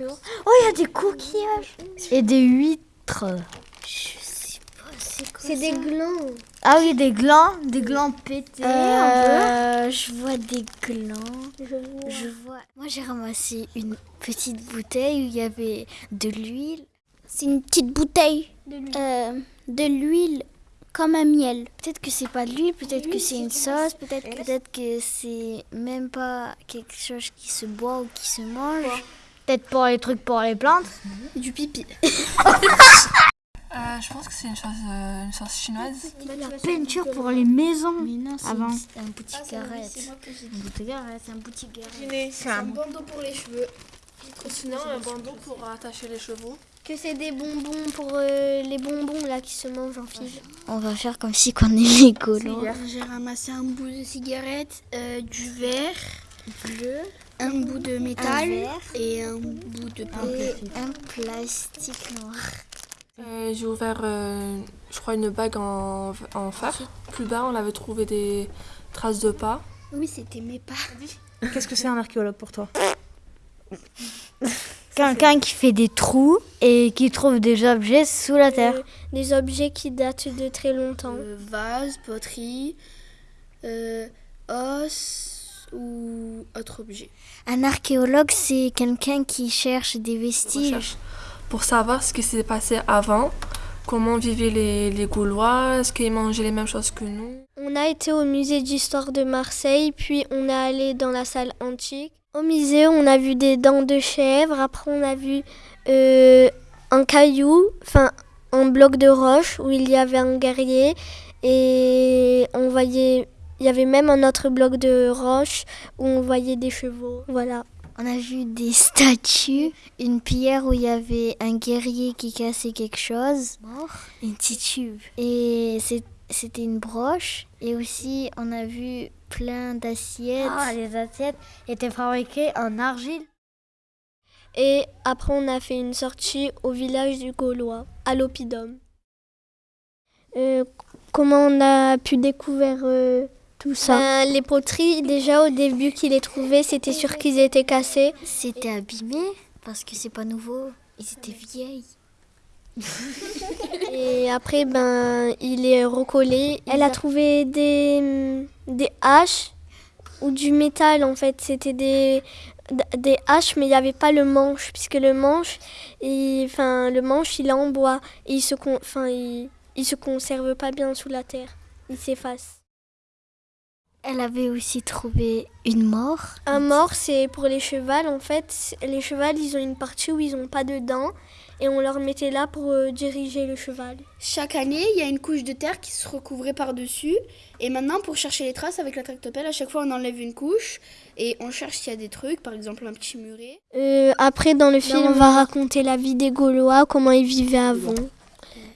Oh, il y a des coquillages et des huîtres. Je sais pas, c'est quoi C'est des glands. Ah oui, des glands, des glands pétés. un Euh, je vois des glands. Je vois. Je vois. Moi, j'ai ramassé une petite bouteille où il y avait de l'huile. C'est une petite bouteille De l'huile. euh, de l'huile comme un miel. Peut-être que c'est pas de l'huile, peut-être que c'est une sauce, peut-être peut-être que c'est même pas quelque chose qui se boit ou qui se mange. Peut-être pour les trucs pour les plantes. Du pipi. Euh, je pense que c'est une sauce, euh, une sauce chinoise. La peinture pour les maisons. Mais non, c'est Avant. une- un boutique arrête. Une bouteille, ouais, c'est un boutique. C'est un bandeau pour les cheveux. Sinon, un bandeau pour attacher les chevaux. Que c'est des bonbons pour euh, les bonbons là qui se mangent en file. On va faire comme si qu'on est les Gaulois. J'ai ramassé un bout de cigarette, euh, du verre bleu, un bout de métal et un bout de pain. Et un plastique noir. Euh, J'ai ouvert, euh, je crois, une bague en, en fer. Plus bas, on avait trouvé des traces de pas. Oui, c'était mes pas. Qu'est-ce que c'est un archéologue pour toi? Quelqu'un qui fait des trous et qui trouve des objets sous la terre. Euh, des objets qui datent de très longtemps. Euh, vase, poterie, euh, os ou autre objet? Un archéologue, c'est quelqu'un qui cherche des vestiges. Recherche. Pour savoir ce qui s'est passé avant, comment vivaient les, les Gaulois, est-ce qu'ils mangeaient les mêmes choses que nous? On a été au musée d'histoire de Marseille, puis on est allé dans la salle antique. Au musée, on a vu des dents de chèvre. Après, on a vu euh, un caillou, enfin un bloc de roche où il y avait un guerrier. Et on voyait, il y avait même un autre bloc de roche où on voyait des chevaux. Voilà. On a vu des statues, une pierre où il y avait un guerrier qui cassait quelque chose, une petite tube. Et c'était une broche. Et aussi, on a vu plein d'assiettes. Ah, les assiettes étaient fabriquées en argile. Et après, on a fait une sortie au village du Gaulois, à l'Oppidum. Euh, comment on a pu découvrir euh, tout ça Ben, Les poteries, déjà au début qu'ils les trouvaient, c'était sûr qu'ils étaient cassés. C'était abîmé parce que c'est pas nouveau. Ils étaient vieilles. Et après, ben, il est recollé. Elle a trouvé des, des haches ou du métal en fait. C'était des, des haches, mais il n'y avait pas le manche, puisque le manche, il, enfin, le manche, il est en bois et il se, enfin, il, il se conserve pas bien sous la terre. Il s'efface. Elle avait aussi trouvé une mort. Un mort, c'est pour les chevals en fait. Les chevals, ils ont une partie où ils n'ont pas de dents et on leur mettait là pour euh, diriger le cheval. Chaque année, il y a une couche de terre qui se recouvrait par-dessus. Et maintenant, pour chercher les traces avec la tractopelle, à chaque fois, on enlève une couche et on cherche s'il y a des trucs, par exemple un petit muret. Euh, après, dans le film, on va raconter la vie des Gaulois, comment ils vivaient avant.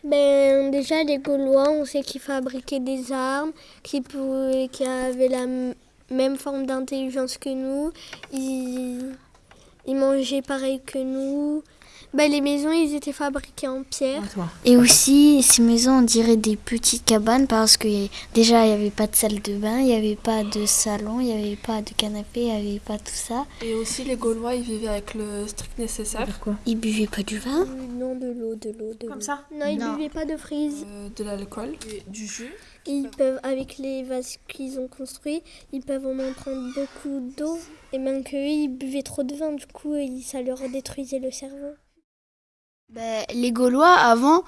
Ben, déjà, les Gaulois, on sait qu'ils fabriquaient des armes, qui, avaient la même forme d'intelligence que nous. Ils mangeaient pareil que nous. Ben, les maisons, ils étaient fabriquées en pierre. Et aussi, ces maisons, on dirait des petites cabanes parce que déjà, il n'y avait pas de salle de bain, il n'y avait pas de salon, il n'y avait pas de canapé, il n'y avait pas tout ça. Et aussi, les Gaulois, ils vivaient avec le strict nécessaire. Ils buvaient pas du vin? Non, de l'eau, de l'eau, de l'eau. Comme ça? Non, ils Non. buvaient pas de frise. euh, de l'alcool, du jus? Ils peuvent, avec les vases qu'ils ont construits, ils peuvent en prendre beaucoup d'eau. Et même qu'eux, ils buvaient trop de vin, du coup, ils- ça leur détruisait le cerveau. Ben, les Gaulois, avant,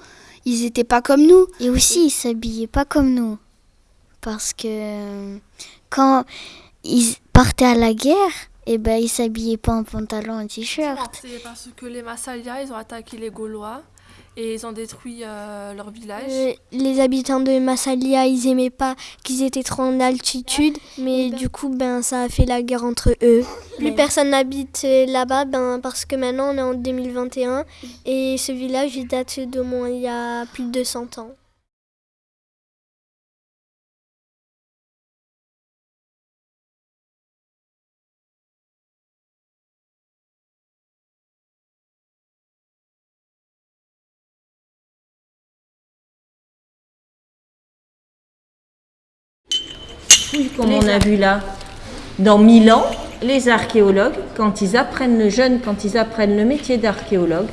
ils étaient pas comme nous. Et aussi, ils s'habillaient pas comme nous. Parce que euh, quand ils partaient à la guerre, eh ben, ils s'habillaient pas en pantalon et t-shirt. C'est parce que les Massalia, ils ont attaqué les Gaulois et ils ont détruit euh, leur village. Euh, les habitants de Massalia, ils aimaient pas qu'ils étaient trop en altitude, mais du coup, ben, ça a fait la guerre entre eux. Plus personne n'habite euh, là-bas, ben, parce que maintenant on est en 2021 et ce village il date d'au moins il y a plus de 100 ans. Comme on a vu là, dans Milan, les archéologues, quand ils apprennent le jeune, quand ils apprennent le métier d'archéologue,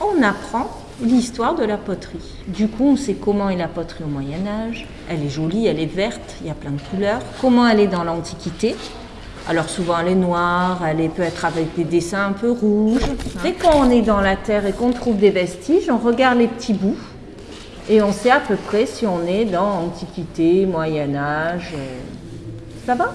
on apprend l'histoire de la poterie. Du coup, on sait comment est la poterie au Moyen Âge. Elle est jolie, elle est verte, il y a plein de couleurs. Comment elle est dans l'Antiquité? Alors souvent elle est noire, elle peut être avec des dessins un peu rouges. Et quand on est dans la terre et qu'on trouve des vestiges, on regarde les petits bouts et on sait à peu près si on est dans Antiquité, Moyen Âge. Ça va?